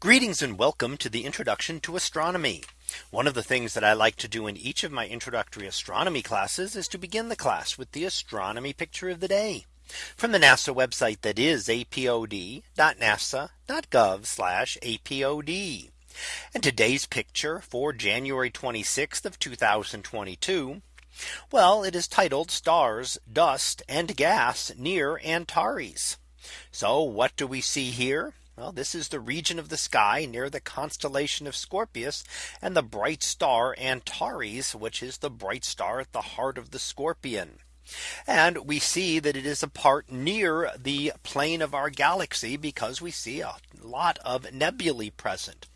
Greetings and welcome to the introduction to astronomy. One of the things that I like to do in each of my introductory astronomy classes is to begin the class with the astronomy picture of the day from the NASA website that is apod.nasa.gov apod. And today's picture for January 26th of 2022. Well, it is titled stars, dust and gas near Antares. So what do we see here? Well, this is the region of the sky near the constellation of Scorpius and the bright star Antares, which is the bright star at the heart of the scorpion. And we see that it is a part near the plane of our galaxy because we see a lot of nebulae present.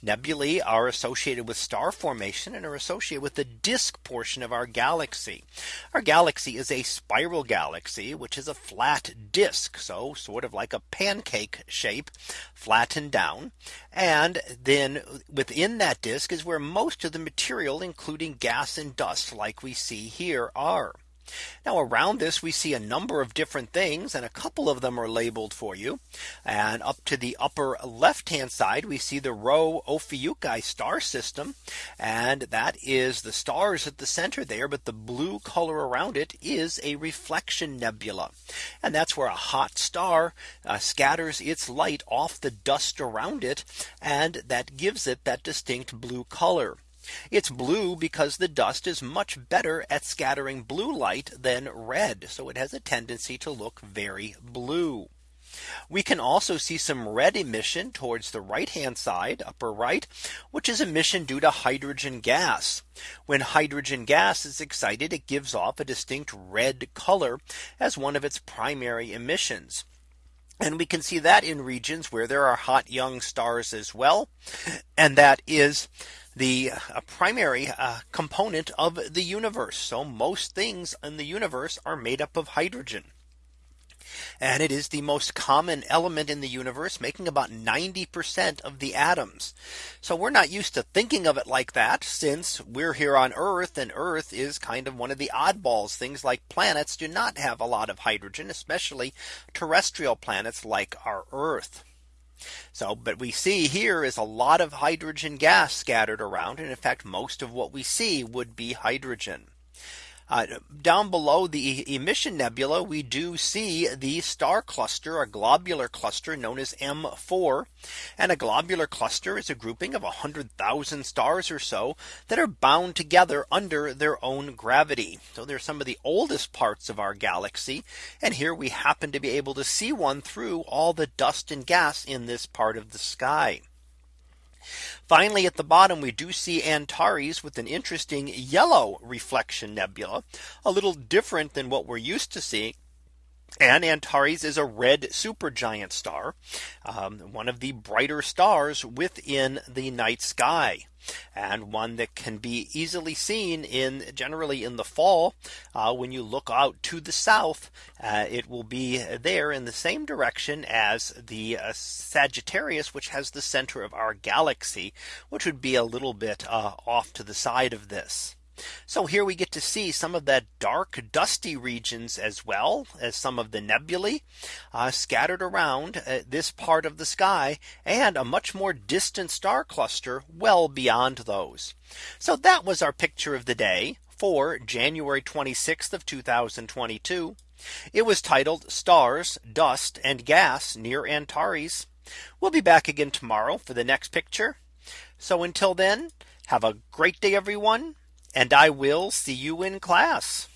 Nebulae are associated with star formation and are associated with the disk portion of our galaxy. Our galaxy is a spiral galaxy, which is a flat disk. So sort of like a pancake shape flattened down. And then within that disk is where most of the material, including gas and dust like we see here are. Now around this we see a number of different things and a couple of them are labeled for you. And up to the upper left hand side we see the Rho Ophiuchi star system. And that is the stars at the center there. But the blue color around it is a reflection nebula. And that's where a hot star uh, scatters its light off the dust around it. And that gives it that distinct blue color. It's blue because the dust is much better at scattering blue light than red. So it has a tendency to look very blue. We can also see some red emission towards the right hand side upper right, which is emission due to hydrogen gas. When hydrogen gas is excited, it gives off a distinct red color as one of its primary emissions. And we can see that in regions where there are hot young stars as well. And that is the uh, primary uh, component of the universe. So most things in the universe are made up of hydrogen. And it is the most common element in the universe making about 90% of the atoms. So we're not used to thinking of it like that since we're here on Earth and Earth is kind of one of the oddballs. Things like planets do not have a lot of hydrogen, especially terrestrial planets like our Earth. So but we see here is a lot of hydrogen gas scattered around. And in fact, most of what we see would be hydrogen. Uh, down below the emission nebula, we do see the star cluster, a globular cluster known as M4. And a globular cluster is a grouping of 100,000 stars or so that are bound together under their own gravity. So they're some of the oldest parts of our galaxy. And here we happen to be able to see one through all the dust and gas in this part of the sky. Finally, at the bottom, we do see Antares with an interesting yellow reflection nebula, a little different than what we're used to seeing. And Antares is a red supergiant star, um, one of the brighter stars within the night sky and one that can be easily seen in generally in the fall uh, when you look out to the south uh, it will be there in the same direction as the uh, Sagittarius which has the center of our galaxy which would be a little bit uh, off to the side of this. So here we get to see some of that dark dusty regions as well as some of the nebulae uh, scattered around uh, this part of the sky and a much more distant star cluster well beyond those. So that was our picture of the day for January 26th of 2022. It was titled stars, dust and gas near Antares. We'll be back again tomorrow for the next picture. So until then, have a great day, everyone and I will see you in class.